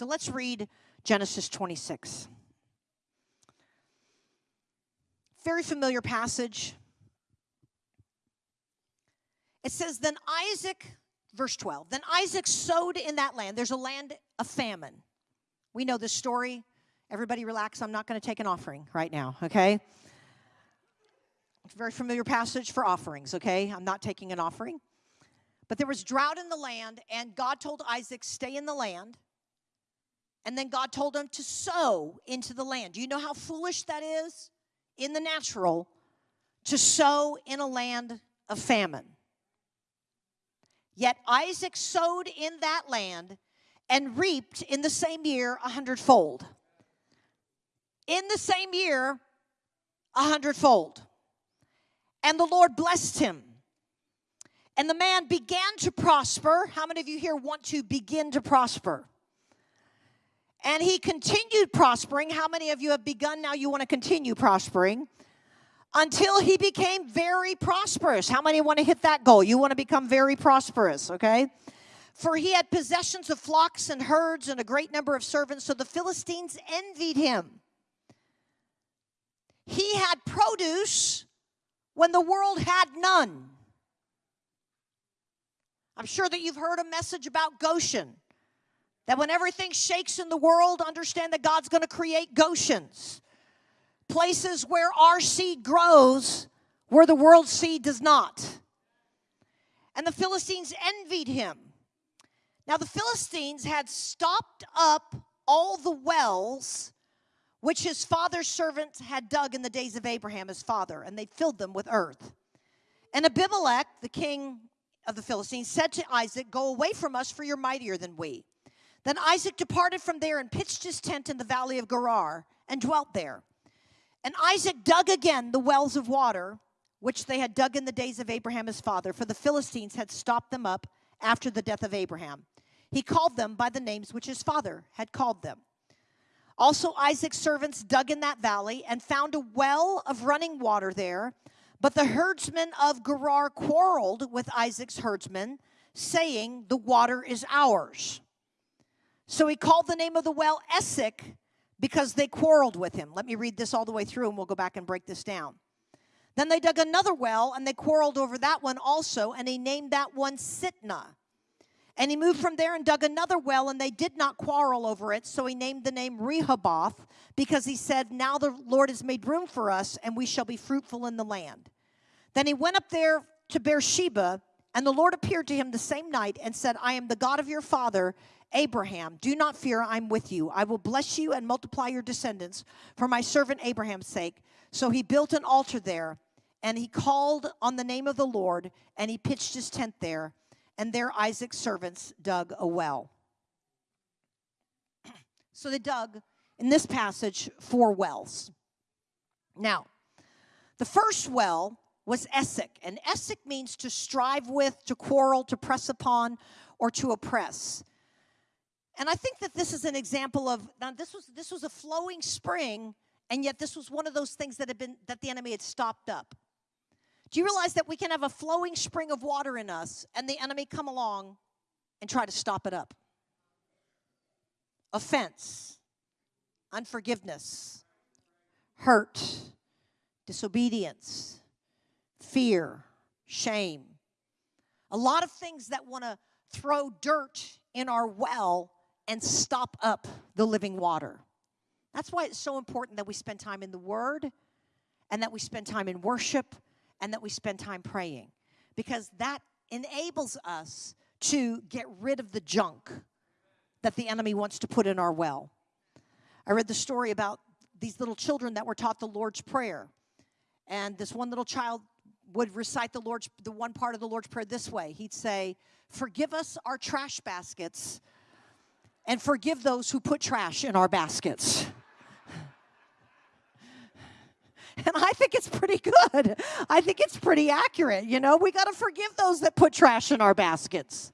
So let's read Genesis 26. Very familiar passage. It says, Then Isaac, verse 12, then Isaac sowed in that land. There's a land of famine. We know this story. Everybody relax. I'm not going to take an offering right now, okay? It's a very familiar passage for offerings, okay? I'm not taking an offering. But there was drought in the land, and God told Isaac, Stay in the land. And then God told him to sow into the land. Do you know how foolish that is in the natural to sow in a land of famine? Yet Isaac sowed in that land and reaped in the same year a hundredfold. In the same year, a hundredfold. And the Lord blessed him. And the man began to prosper. How many of you here want to begin to prosper? And he continued prospering. How many of you have begun now you want to continue prospering? Until he became very prosperous. How many want to hit that goal? You want to become very prosperous, okay? For he had possessions of flocks and herds and a great number of servants, so the Philistines envied him. He had produce when the world had none. I'm sure that you've heard a message about Goshen. That when everything shakes in the world, understand that God's going to create Goshens. Places where our seed grows, where the world's seed does not. And the Philistines envied him. Now, the Philistines had stopped up all the wells which his father's servants had dug in the days of Abraham, his father, and they filled them with earth. And Abimelech, the king of the Philistines, said to Isaac, Go away from us, for you're mightier than we. Then Isaac departed from there and pitched his tent in the valley of Gerar and dwelt there. And Isaac dug again the wells of water, which they had dug in the days of Abraham his father, for the Philistines had stopped them up after the death of Abraham. He called them by the names which his father had called them. Also, Isaac's servants dug in that valley and found a well of running water there. But the herdsmen of Gerar quarreled with Isaac's herdsmen, saying, The water is ours. So he called the name of the well Essek because they quarreled with him. Let me read this all the way through and we'll go back and break this down. Then they dug another well and they quarreled over that one also, and he named that one Sitnah. And he moved from there and dug another well, and they did not quarrel over it. So he named the name Rehoboth because he said, Now the Lord has made room for us, and we shall be fruitful in the land. Then he went up there to Beersheba, and the Lord appeared to him the same night and said, I am the God of your father, Abraham, do not fear, I'm with you. I will bless you and multiply your descendants for my servant Abraham's sake. So he built an altar there, and he called on the name of the Lord, and he pitched his tent there. And there Isaac's servants dug a well. So they dug, in this passage, four wells. Now, the first well was Essek, and Essek means to strive with, to quarrel, to press upon, or to oppress. And I think that this is an example of now this was this was a flowing spring, and yet this was one of those things that had been that the enemy had stopped up. Do you realize that we can have a flowing spring of water in us and the enemy come along and try to stop it up? Offense, unforgiveness, hurt, disobedience, fear, shame. A lot of things that want to throw dirt in our well and stop up the living water. That's why it's so important that we spend time in the Word and that we spend time in worship and that we spend time praying because that enables us to get rid of the junk that the enemy wants to put in our well. I read the story about these little children that were taught the Lord's Prayer. And this one little child would recite the Lord's the one part of the Lord's Prayer this way. He'd say, "Forgive us our trash baskets and forgive those who put trash in our baskets. And I think it's pretty good. I think it's pretty accurate. You know, we got to forgive those that put trash in our baskets.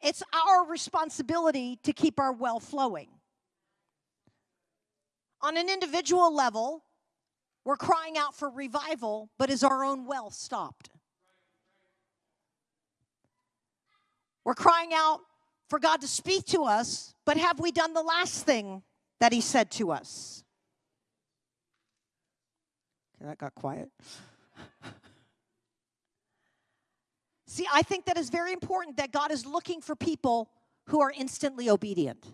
It's our responsibility to keep our well flowing. On an individual level, we're crying out for revival, but is our own well stopped? We're crying out for God to speak to us, but have we done the last thing that He said to us? Okay, that got quiet. See, I think that is very important that God is looking for people who are instantly obedient.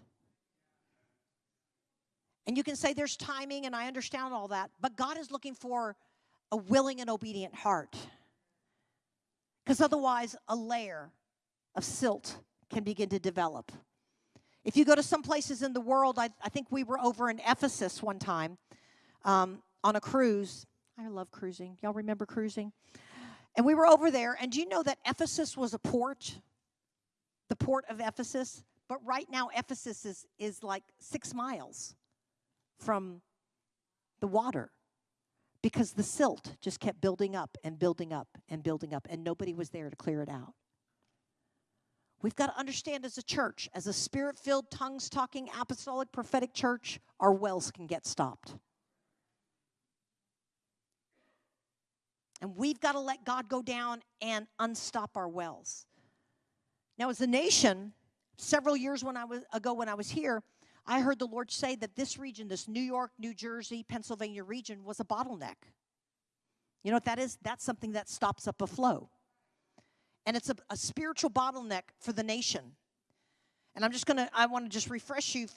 And you can say there's timing, and I understand all that, but God is looking for a willing and obedient heart. Because otherwise, a layer of silt can begin to develop. If you go to some places in the world, I, I think we were over in Ephesus one time um, on a cruise. I love cruising. Y'all remember cruising? And we were over there, and do you know that Ephesus was a port? The port of Ephesus? But right now, Ephesus is, is like six miles from the water because the silt just kept building up and building up and building up, and nobody was there to clear it out. We've got to understand as a church, as a spirit filled, tongues talking, apostolic, prophetic church, our wells can get stopped. And we've got to let God go down and unstop our wells. Now, as a nation, several years when I was, ago when I was here, I heard the Lord say that this region, this New York, New Jersey, Pennsylvania region, was a bottleneck. You know what that is? That's something that stops up a flow. And it's a, a spiritual bottleneck for the nation. And I'm just going to, I want to just refresh you.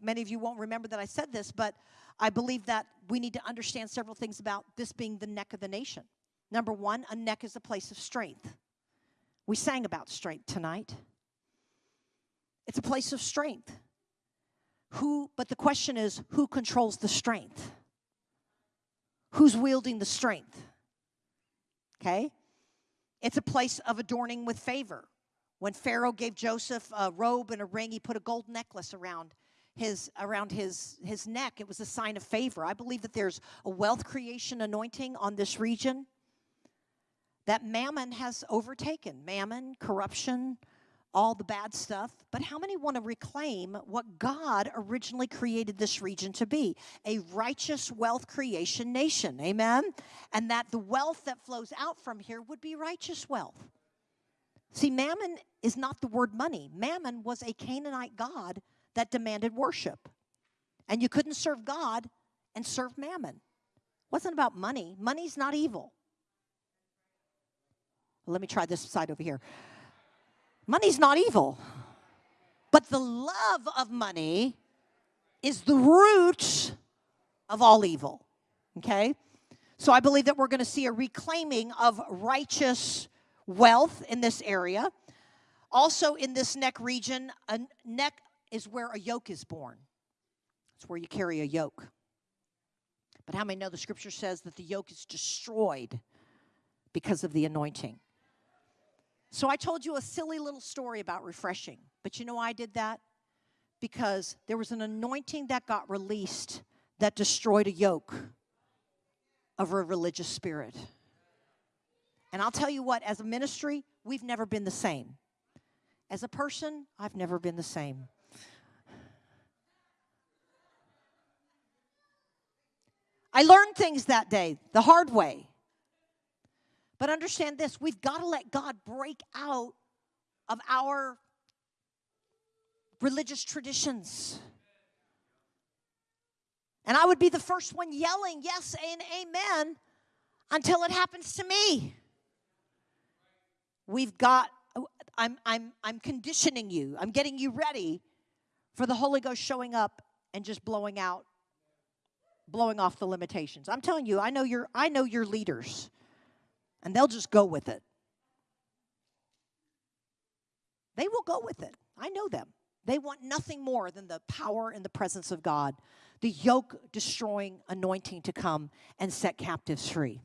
Many of you won't remember that I said this, but I believe that we need to understand several things about this being the neck of the nation. Number one, a neck is a place of strength. We sang about strength tonight. It's a place of strength. Who, but the question is, who controls the strength? Who's wielding the strength? Okay? It's a place of adorning with favor. When Pharaoh gave Joseph a robe and a ring, he put a gold necklace around his around his his neck. It was a sign of favor. I believe that there's a wealth creation anointing on this region that mammon has overtaken. Mammon, corruption, all the bad stuff, but how many want to reclaim what God originally created this region to be? A righteous wealth creation nation. Amen? And that the wealth that flows out from here would be righteous wealth. See, mammon is not the word money. Mammon was a Canaanite god that demanded worship. And you couldn't serve God and serve mammon. It wasn't about money. Money's not evil. Let me try this side over here. Money's not evil. But the love of money is the root of all evil. Okay? So I believe that we're going to see a reclaiming of righteous wealth in this area. Also, in this neck region, a neck is where a yoke is borne. It's where you carry a yoke. But how many know the scripture says that the yoke is destroyed because of the anointing? So I told you a silly little story about refreshing. But you know why I did that? Because there was an anointing that got released that destroyed a yoke of a religious spirit. And I'll tell you what, as a ministry, we've never been the same. As a person, I've never been the same. I learned things that day the hard way. But understand this we've got to let God break out of our religious traditions. And I would be the first one yelling, yes and amen, until it happens to me. We've got, I'm, I'm, I'm conditioning you, I'm getting you ready for the Holy Ghost showing up and just blowing out, blowing off the limitations. I'm telling you, I know your, I know your leaders and they'll just go with it. They will go with it. I know them. They want nothing more than the power and the presence of God, the yoke destroying anointing to come and set captives free.